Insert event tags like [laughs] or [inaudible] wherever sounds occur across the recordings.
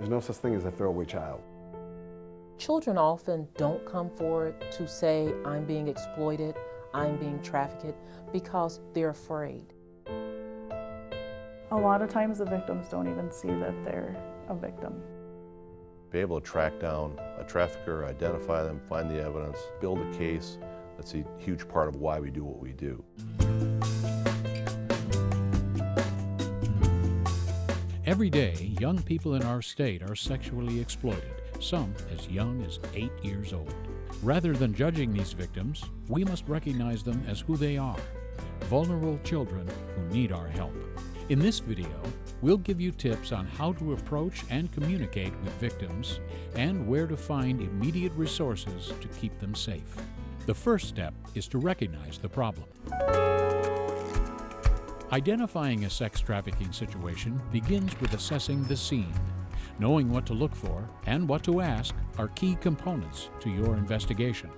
There's no such thing as a throwaway child. Children often don't come forward to say, I'm being exploited, I'm being trafficked, because they're afraid. A lot of times the victims don't even see that they're a victim. Be able to track down a trafficker, identify them, find the evidence, build a case, that's a huge part of why we do what we do. Every day, young people in our state are sexually exploited, some as young as eight years old. Rather than judging these victims, we must recognize them as who they are vulnerable children who need our help. In this video, we'll give you tips on how to approach and communicate with victims and where to find immediate resources to keep them safe. The first step is to recognize the problem. Identifying a sex trafficking situation begins with assessing the scene. Knowing what to look for and what to ask are key components to your investigation.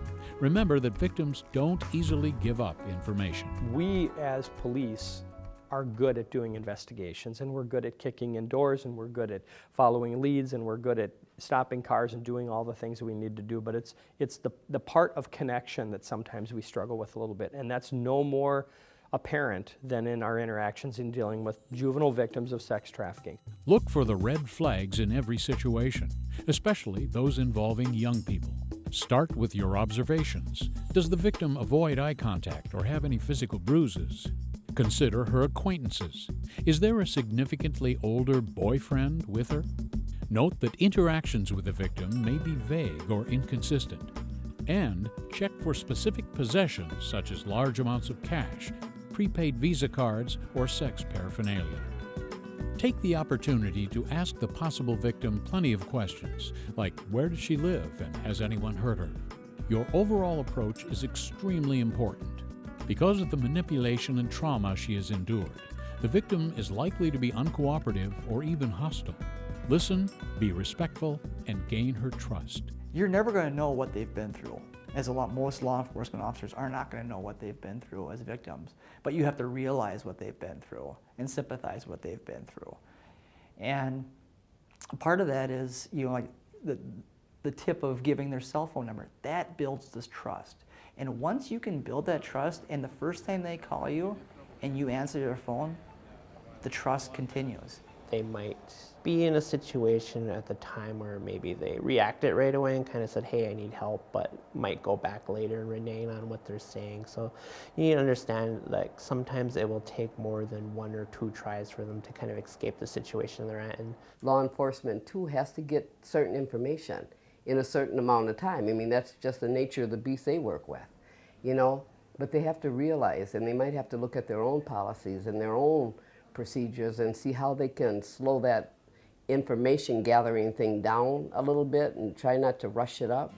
Remember that victims don't easily give up information. We as police are good at doing investigations and we're good at kicking in doors and we're good at following leads and we're good at stopping cars and doing all the things we need to do but it's it's the the part of connection that sometimes we struggle with a little bit and that's no more apparent than in our interactions in dealing with juvenile victims of sex trafficking. Look for the red flags in every situation, especially those involving young people. Start with your observations. Does the victim avoid eye contact or have any physical bruises? Consider her acquaintances. Is there a significantly older boyfriend with her? Note that interactions with the victim may be vague or inconsistent. And check for specific possessions such as large amounts of cash, prepaid Visa cards, or sex paraphernalia. Take the opportunity to ask the possible victim plenty of questions, like where does she live and has anyone hurt her? Your overall approach is extremely important. Because of the manipulation and trauma she has endured, the victim is likely to be uncooperative or even hostile. Listen, be respectful, and gain her trust. You're never going to know what they've been through. As a lot, most law enforcement officers are not going to know what they've been through as victims, but you have to realize what they've been through and sympathize what they've been through. And part of that is, you know, like the, the tip of giving their cell phone number. That builds this trust. And once you can build that trust and the first time they call you and you answer your phone, the trust continues. They might be in a situation at the time where maybe they reacted right away and kind of said, hey, I need help, but might go back later and renege on what they're saying. So you need to understand like sometimes it will take more than one or two tries for them to kind of escape the situation they're at. And Law enforcement too has to get certain information in a certain amount of time. I mean, that's just the nature of the beast they work with, you know? But they have to realize, and they might have to look at their own policies and their own procedures and see how they can slow that information gathering thing down a little bit and try not to rush it up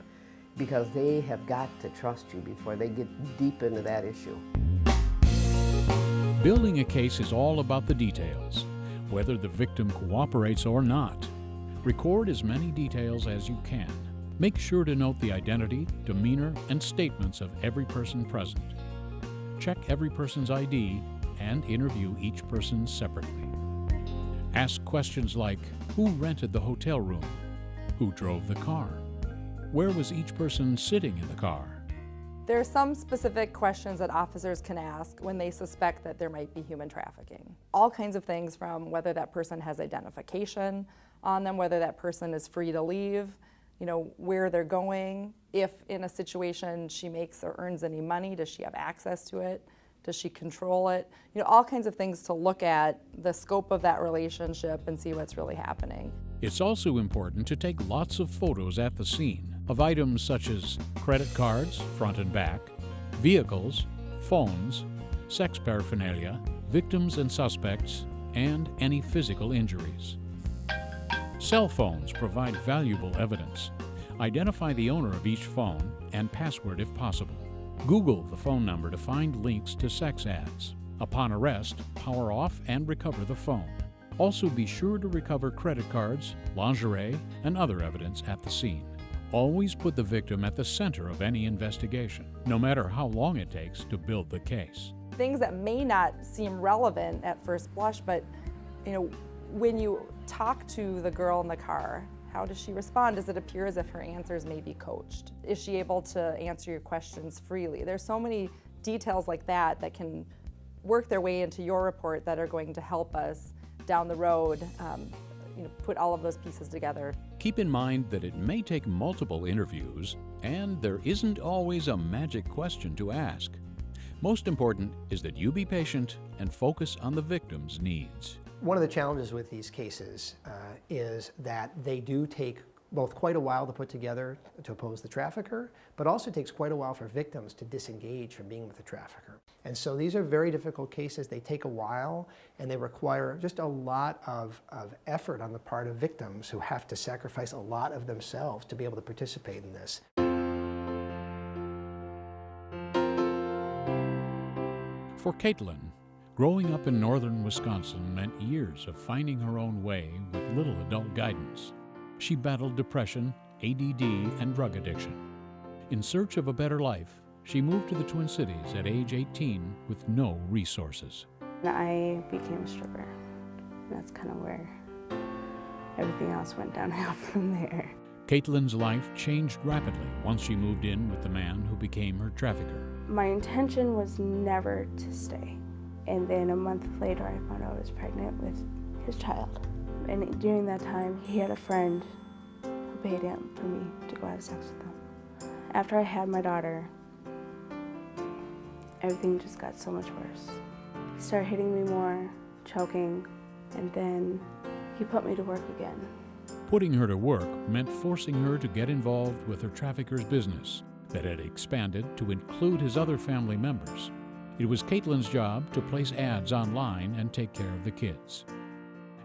because they have got to trust you before they get deep into that issue. Building a case is all about the details, whether the victim cooperates or not. Record as many details as you can. Make sure to note the identity, demeanor, and statements of every person present. Check every person's ID and interview each person separately. Ask questions like, who rented the hotel room? Who drove the car? Where was each person sitting in the car? There are some specific questions that officers can ask when they suspect that there might be human trafficking. All kinds of things from whether that person has identification on them, whether that person is free to leave, you know, where they're going, if in a situation she makes or earns any money, does she have access to it? Does she control it? You know, all kinds of things to look at the scope of that relationship and see what's really happening. It's also important to take lots of photos at the scene of items such as credit cards, front and back, vehicles, phones, sex paraphernalia, victims and suspects, and any physical injuries. Cell phones provide valuable evidence. Identify the owner of each phone and password if possible. Google the phone number to find links to sex ads. Upon arrest, power off and recover the phone. Also be sure to recover credit cards, lingerie, and other evidence at the scene. Always put the victim at the center of any investigation, no matter how long it takes to build the case. Things that may not seem relevant at first blush, but you know, When you talk to the girl in the car, how does she respond? Does it appear as if her answers may be coached? Is she able to answer your questions freely? There's so many details like that that can work their way into your report that are going to help us down the road um, you know, put all of those pieces together. Keep in mind that it may take multiple interviews, and there isn't always a magic question to ask. Most important is that you be patient and focus on the victim's needs. One of the challenges with these cases uh, is that they do take both quite a while to put together to oppose the trafficker, but also takes quite a while for victims to disengage from being with the trafficker. And so these are very difficult cases. They take a while and they require just a lot of, of effort on the part of victims who have to sacrifice a lot of themselves to be able to participate in this. For Caitlin, growing up in northern Wisconsin meant years of finding her own way with little adult guidance. She battled depression, ADD, and drug addiction. In search of a better life, she moved to the Twin Cities at age 18 with no resources. I became a stripper. That's kind of where everything else went downhill [laughs] from there. Caitlin's life changed rapidly once she moved in with the man who became her trafficker. My intention was never to stay. And then a month later, I found out I was pregnant with his child. And during that time, he had a friend who paid him for me to go have sex with him. After I had my daughter, everything just got so much worse. He started hitting me more, choking, and then he put me to work again. Putting her to work meant forcing her to get involved with her trafficker's business that had expanded to include his other family members. It was Caitlin's job to place ads online and take care of the kids.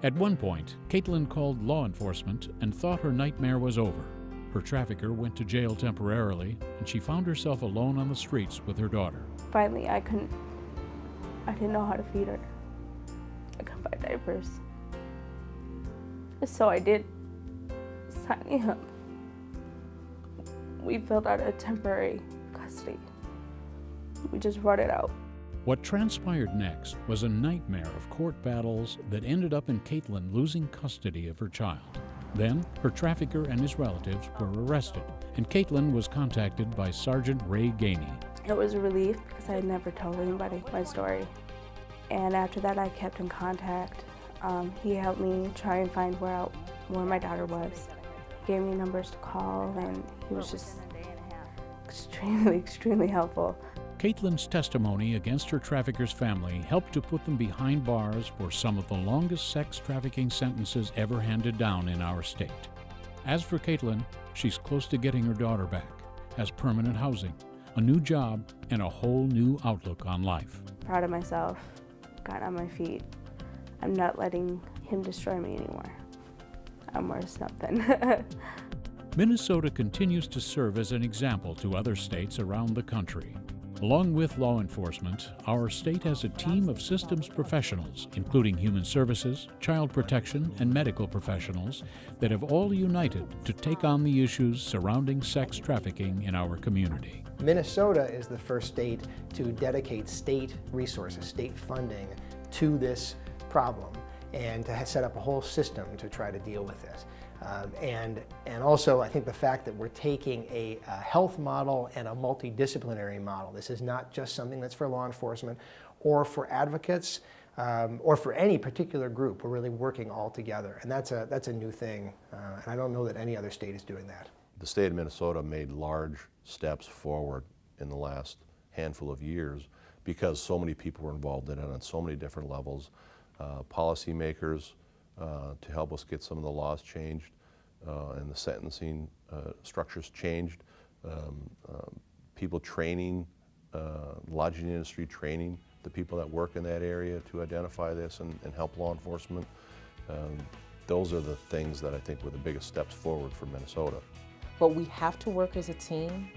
At one point, Caitlin called law enforcement and thought her nightmare was over. Her trafficker went to jail temporarily, and she found herself alone on the streets with her daughter. Finally, I couldn't, I didn't know how to feed her. I couldn't buy diapers. So I did sign me up. We filled out a temporary custody. We just wrote it out. What transpired next was a nightmare of court battles that ended up in Caitlin losing custody of her child. Then, her trafficker and his relatives were arrested, and Caitlin was contacted by Sergeant Ray Gainey. It was a relief because I had never told anybody my story. And after that, I kept in contact. Um, he helped me try and find where, I, where my daughter was. He gave me numbers to call, and he was just extremely, [laughs] extremely helpful. Caitlin's testimony against her trafficker's family helped to put them behind bars for some of the longest sex trafficking sentences ever handed down in our state. As for Caitlin, she's close to getting her daughter back, has permanent housing, a new job, and a whole new outlook on life. Proud of myself, got on my feet. I'm not letting him destroy me anymore. I'm worth something. [laughs] Minnesota continues to serve as an example to other states around the country. Along with law enforcement, our state has a team of systems professionals, including human services, child protection, and medical professionals, that have all united to take on the issues surrounding sex trafficking in our community. Minnesota is the first state to dedicate state resources, state funding to this problem and to set up a whole system to try to deal with it. Um, and, and also, I think the fact that we're taking a, a, health model and a multidisciplinary model. This is not just something that's for law enforcement or for advocates um, or for any particular group. We're really working all together, and that's a, that's a new thing, uh, and I don't know that any other state is doing that. The state of Minnesota made large steps forward in the last handful of years because so many people were involved in it on so many different levels. Uh, policymakers, uh, to help us get some of the laws changed uh, and the sentencing uh, structures changed. Um, um, people training, lodging industry training the people that work in that area to identify this and, and help law enforcement. Um, those are the things that I think were the biggest steps forward for Minnesota. But we have to work as a team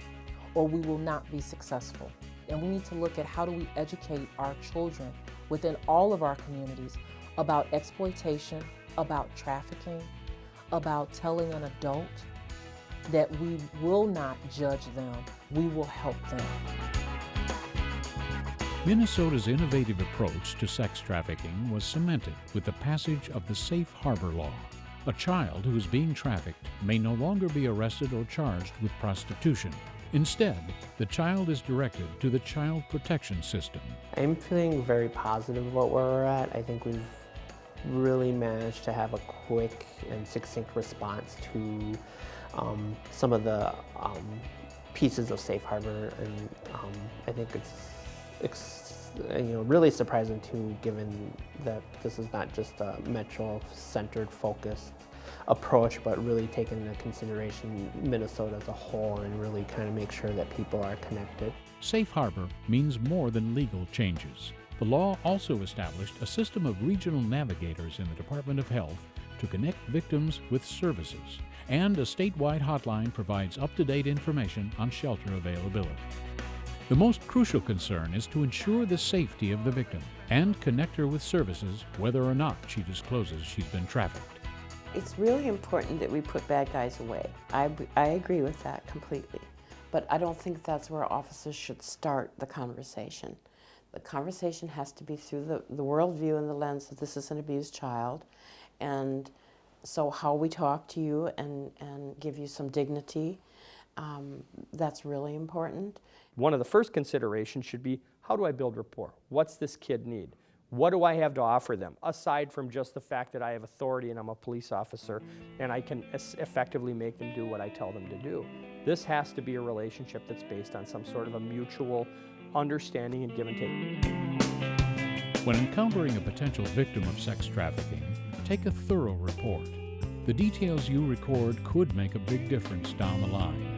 or we will not be successful. And we need to look at how do we educate our children within all of our communities about exploitation, about trafficking, about telling an adult that we will not judge them, we will help them. Minnesota's innovative approach to sex trafficking was cemented with the passage of the Safe Harbor Law. A child who is being trafficked may no longer be arrested or charged with prostitution. Instead, the child is directed to the Child Protection System. I'm feeling very positive about where we're at. I think we've really managed to have a quick and succinct response to um, some of the um, pieces of Safe Harbor, and um, I think it's, it's you know really surprising too, given that this is not just a metro-centered focused approach, but really taking into consideration Minnesota as a whole and really kind of make sure that people are connected. Safe Harbor means more than legal changes. The law also established a system of regional navigators in the Department of Health to connect victims with services, and a statewide hotline provides up-to-date information on shelter availability. The most crucial concern is to ensure the safety of the victim and connect her with services whether or not she discloses she's been trafficked. It's really important that we put bad guys away. I, I agree with that completely. But I don't think that's where officers should start the conversation. The conversation has to be through the, the worldview and the lens that this is an abused child. And so how we talk to you and, and give you some dignity, um, that's really important. One of the first considerations should be, how do I build rapport? What's this kid need? What do I have to offer them, aside from just the fact that I have authority and I'm a police officer and I can effectively make them do what I tell them to do? This has to be a relationship that's based on some sort of a mutual understanding and give and take. When encountering a potential victim of sex trafficking, take a thorough report. The details you record could make a big difference down the line.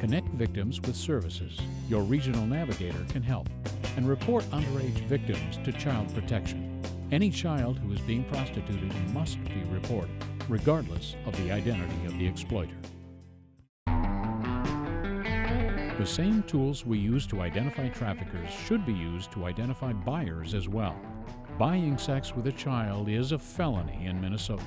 Connect victims with services. Your regional navigator can help. And report underage victims to Child Protection. Any child who is being prostituted must be reported, regardless of the identity of the exploiter. The same tools we use to identify traffickers should be used to identify buyers as well. Buying sex with a child is a felony in Minnesota.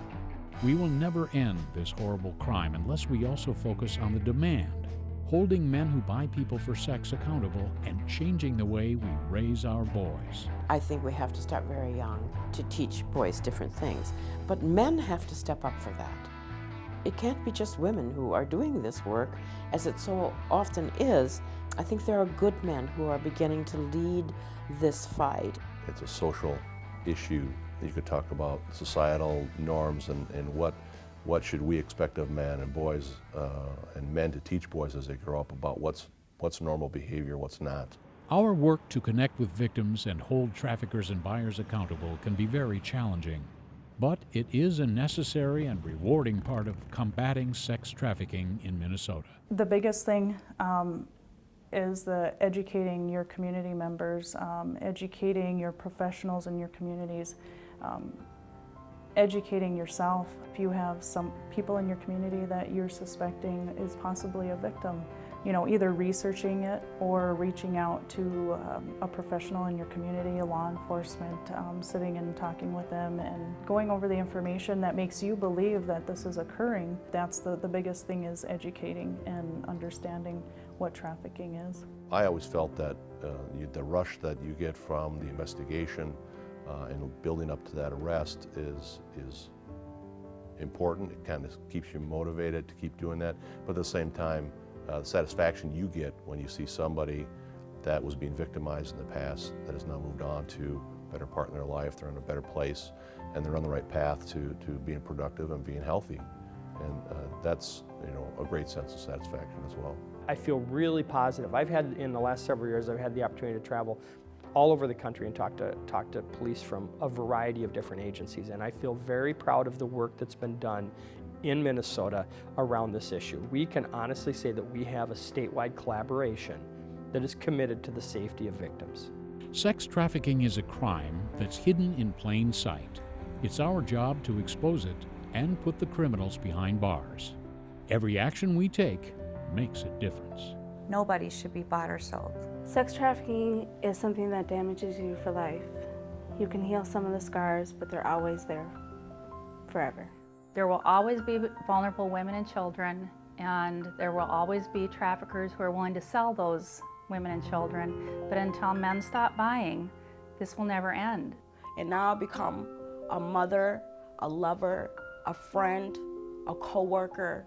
We will never end this horrible crime unless we also focus on the demand, holding men who buy people for sex accountable and changing the way we raise our boys. I think we have to start very young to teach boys different things, but men have to step up for that. It can't be just women who are doing this work, as it so often is. I think there are good men who are beginning to lead this fight. It's a social issue. You could talk about societal norms and, and what, what should we expect of men and boys uh, and men to teach boys as they grow up about what's, what's normal behavior, what's not. Our work to connect with victims and hold traffickers and buyers accountable can be very challenging but it is a necessary and rewarding part of combating sex trafficking in Minnesota. The biggest thing um, is the educating your community members, um, educating your professionals in your communities, um, educating yourself. If you have some people in your community that you're suspecting is possibly a victim, you know, either researching it or reaching out to um, a professional in your community, a law enforcement, um, sitting and talking with them and going over the information that makes you believe that this is occurring. That's the, the biggest thing is educating and understanding what trafficking is. I always felt that uh, the rush that you get from the investigation uh, and building up to that arrest is, is important. It kind of keeps you motivated to keep doing that, but at the same time, uh, the satisfaction you get when you see somebody that was being victimized in the past that has now moved on to a better part in their life, they're in a better place, and they're on the right path to, to being productive and being healthy. And uh, that's you know, a great sense of satisfaction as well. I feel really positive. I've had, in the last several years, I've had the opportunity to travel all over the country and talk to, talk to police from a variety of different agencies. And I feel very proud of the work that's been done in Minnesota around this issue. We can honestly say that we have a statewide collaboration that is committed to the safety of victims. Sex trafficking is a crime that's hidden in plain sight. It's our job to expose it and put the criminals behind bars. Every action we take makes a difference. Nobody should be bought or sold. Sex trafficking is something that damages you for life. You can heal some of the scars, but they're always there, forever. There will always be vulnerable women and children, and there will always be traffickers who are willing to sell those women and children, but until men stop buying, this will never end. And now I've become a mother, a lover, a friend, a coworker,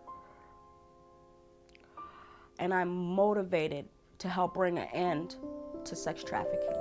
and I'm motivated to help bring an end to sex trafficking.